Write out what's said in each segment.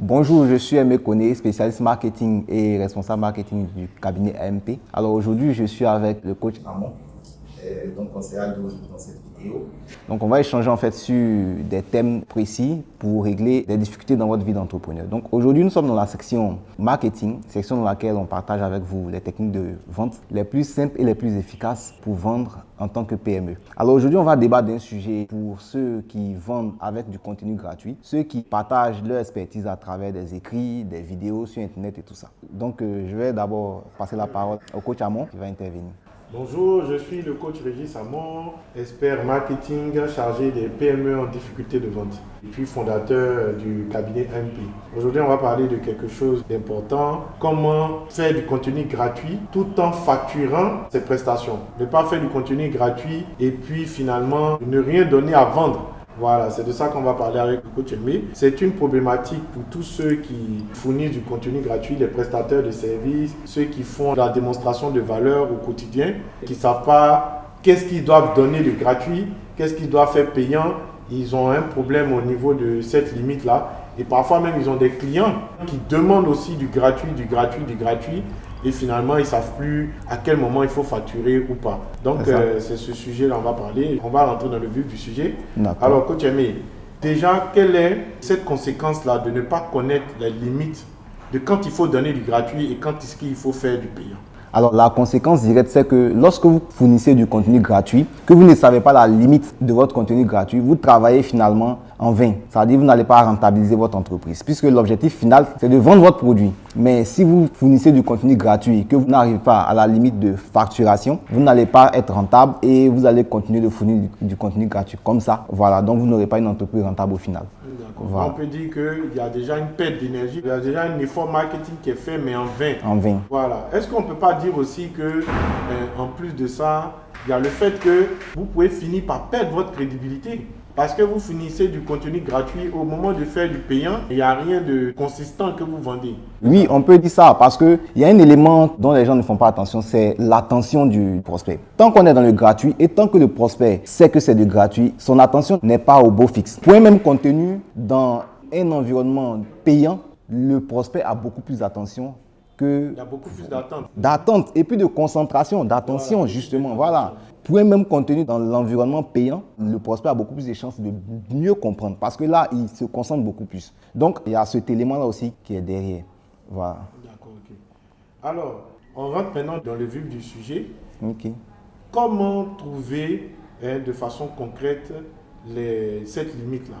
Bonjour, je suis Aimé Koné, spécialiste marketing et responsable marketing du cabinet AMP. Alors aujourd'hui, je suis avec le coach Amon, donc on sera dans cette Donc on va échanger en fait sur des thèmes précis pour régler des difficultés dans votre vie d'entrepreneur. Donc aujourd'hui, nous sommes dans la section marketing, section dans laquelle on partage avec vous les techniques de vente les plus simples et les plus efficaces pour vendre en tant que PME. Alors aujourd'hui, on va débattre d'un sujet pour ceux qui vendent avec du contenu gratuit, ceux qui partagent leur expertise à travers des écrits, des vidéos sur Internet et tout ça. Donc euh, je vais d'abord passer la parole au coach Amon qui va intervenir. Bonjour, je suis le coach Régis Amon, expert marketing chargé des PME en difficulté de vente et puis fondateur du cabinet MP. Aujourd'hui, on va parler de quelque chose d'important, comment faire du contenu gratuit tout en facturant ses prestations. Ne pas faire du contenu gratuit et puis finalement ne rien donner à vendre. Voilà, c'est de ça qu'on va parler avec le coach Aimé. C'est une problématique pour tous ceux qui fournissent du contenu gratuit, les prestataires de services, ceux qui font la démonstration de valeur au quotidien, qui ne savent pas qu'est-ce qu'ils doivent donner de gratuit, qu'est-ce qu'ils doivent faire payant. Ils ont un problème au niveau de cette limite-là. Et parfois même, ils ont des clients qui demandent aussi du gratuit, du gratuit, du gratuit et finalement ils ne savent plus à quel moment il faut facturer ou pas. Donc euh, c'est ce sujet-là on va parler. On va rentrer dans le vif du sujet. Alors coach Aimé, déjà quelle est cette conséquence-là de ne pas connaître les limites de quand il faut donner du gratuit et quand est-ce qu'il faut faire du payant? Alors la conséquence directe, c'est que lorsque vous fournissez du contenu gratuit, que vous ne savez pas la limite de votre contenu gratuit, vous travaillez finalement en vain. C'est-à-dire que vous n'allez pas rentabiliser votre entreprise, puisque l'objectif final, c'est de vendre votre produit. Mais si vous fournissez du contenu gratuit et que vous n'arrivez pas à la limite de facturation, vous n'allez pas être rentable et vous allez continuer de fournir du, contenu gratuit comme ça. Voilà, donc vous n'aurez pas une entreprise rentable au final. On peut dire qu'il y a déjà une perte d'énergie, il y a déjà un effort marketing qui est fait, mais en vain. En vain. Voilà. Est-ce qu'on ne peut pas dire aussi que, euh, en plus de ça, il y a le fait que vous pouvez finir par perdre votre crédibilité? Parce que vous finissez du contenu gratuit, au moment de faire du payant, il n'y a rien de consistant que vous vendez. Oui, on peut dire ça parce qu'il y a un élément dont les gens ne font pas attention, c'est l'attention du prospect. Tant qu'on est dans le gratuit et tant que le prospect sait que c'est du gratuit, son attention n'est pas au beau fixe. Pour un même contenu, dans un environnement payant, le prospect a beaucoup plus d'attention que... Il y a beaucoup plus d'attente. D'attente et puis de concentration, d'attention justement. Voilà. Pour un même contenu dans l'environnement payant, le prospect a beaucoup plus de chances de mieux comprendre parce que là, il se concentre beaucoup plus. Donc, il y a cet élément-là aussi qui est derrière. Voilà. D'accord, ok. Alors, on rentre maintenant dans le vif du sujet. Ok. Comment trouver hein, de façon concrète les, cette limite-là?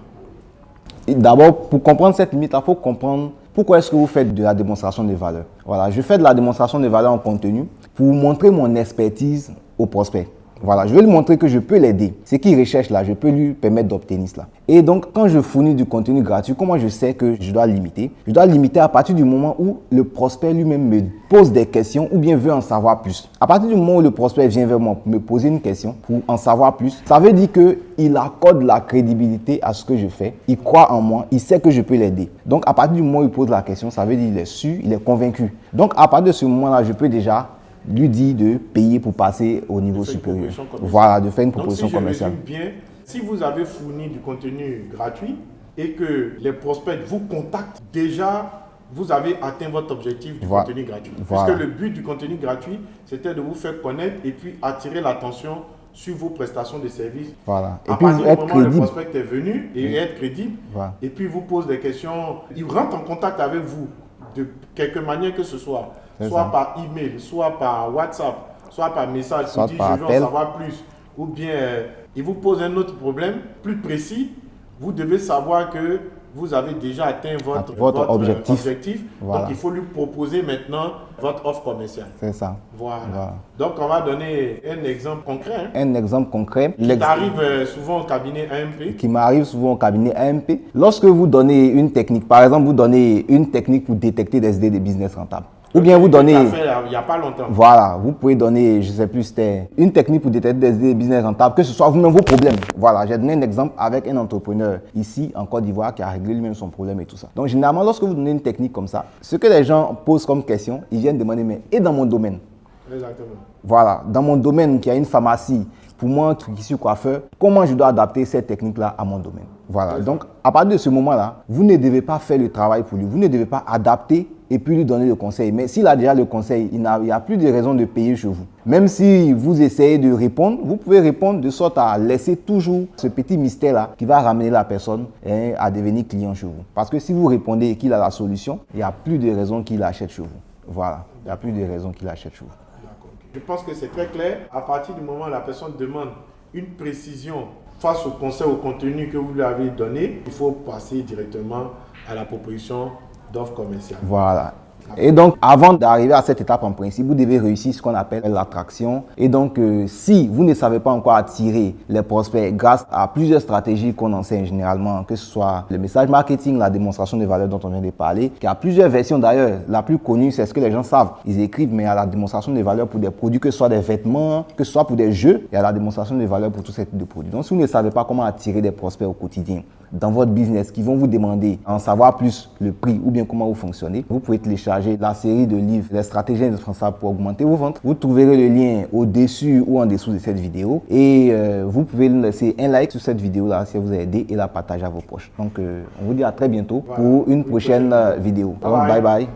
D'abord, pour comprendre cette limite, il faut comprendre pourquoi est-ce que vous faites de la démonstration de valeur. Voilà, je fais de la démonstration de valeur en contenu pour montrer mon expertise au prospect. Voilà, je vais lui montrer que je peux l'aider. Ce qu'il recherche là, je peux lui permettre d'obtenir cela. Et donc, quand je fournis du contenu gratuit, comment je sais que je dois limiter? Je dois limiter à partir du moment où le prospect lui-même me pose des questions ou bien veut en savoir plus. À partir du moment où le prospect vient vers moi me poser une question pour en savoir plus, ça veut dire qu'il accorde la crédibilité à ce que je fais. Il croit en moi, il sait que je peux l'aider. Donc, à partir du moment où il pose la question, ça veut dire qu'il est sûr, il est convaincu. Donc, à partir de ce moment-là, je peux déjà lui dit de payer pour passer au niveau supérieur. Voilà, de faire une proposition Donc, si commerciale. bien, si vous avez fourni du contenu gratuit et que les prospects vous contactent, déjà, vous avez atteint votre objectif du contenu gratuit. Parce que le but du contenu gratuit, c'était de vous faire connaître et puis attirer l'attention sur vos prestations de services. Voilà. Et à puis partir du moment où le prospect est venu et être crédible, et puis vous pose des questions, il rentre en contact avec vous de quelque manière que ce soit soit par email, soit par WhatsApp, soit par message, soit dit par je veux en savoir plus, ou bien euh, il vous pose un autre problème plus précis, vous devez savoir que vous avez déjà atteint votre, votre, objectif. Donc, il faut lui proposer maintenant votre offre commerciale. C'est ça. Voilà. Donc, on va donner un exemple concret. Hein. Un exemple concret. Qui arrive euh, souvent au cabinet AMP. Qui m'arrive souvent au cabinet AMP. Lorsque vous donnez une technique, par exemple, vous donnez une technique pour détecter des idées de business rentables. Ou bien vous donnez... il n'y a pas longtemps. Voilà, vous pouvez donner, je ne sais plus, c'était une technique pour détecter des business rentables, que ce soit vous-même vos problèmes. Voilà, j'ai donné un exemple avec un entrepreneur ici en Côte d'Ivoire qui a réglé lui-même son problème et tout ça. Donc généralement, lorsque vous donnez une technique comme ça, ce que les gens posent comme question, ils viennent demander, mais et dans mon domaine? Exactement. Voilà, dans mon domaine qui a une pharmacie, pour moi qui suis coiffeur, comment je dois adapter cette technique-là à mon domaine? Voilà. Donc, à partir de ce moment-là, vous ne devez pas faire le travail pour lui. Vous ne devez pas adapter et puis lui donner le conseil. Mais s'il a déjà le conseil, il n'y a, plus de raison de payer chez vous. Même si vous essayez de répondre, vous pouvez répondre de sorte à laisser toujours ce petit mystère-là qui va ramener la personne hein, à devenir client chez vous. Parce que si vous répondez qu'il a la solution, il n'y a plus de raison qu'il achète chez vous. Voilà, il n'y a plus de raison qu'il achète chez vous. Je pense que c'est très clair. À partir du moment où la personne demande une précision face au conseil, au contenu que vous lui avez donné, il faut passer directement à la proposition d'offres commerciales. Voilà. Et donc, avant d'arriver à cette étape en principe, vous devez réussir ce qu'on appelle l'attraction. Et donc, euh, si vous ne savez pas encore attirer les prospects grâce à plusieurs stratégies qu'on enseigne généralement, que ce soit le message marketing, la démonstration de valeur dont on vient de parler, qui a plusieurs versions d'ailleurs. La plus connue, c'est ce que les gens savent. Ils écrivent, mais il y a la démonstration de valeur pour des produits, que ce soit des vêtements, que ce soit pour des jeux, il y a la démonstration de valeur pour tous ces types de produits. Donc, si vous ne savez pas comment attirer des prospects au quotidien, dans votre business qui vont vous demander en savoir plus le prix ou bien comment vous fonctionnez, vous pouvez télécharger la série de livres Les stratégies indispensables pour augmenter vos ventes. Vous trouverez le lien au-dessus ou en dessous de cette vidéo et euh, vous pouvez laisser un like sur cette vidéo là si vous a aidé et la partager à vos proches. Donc euh, on vous dit à très bientôt pour une prochaine, vidéo. bye. bye.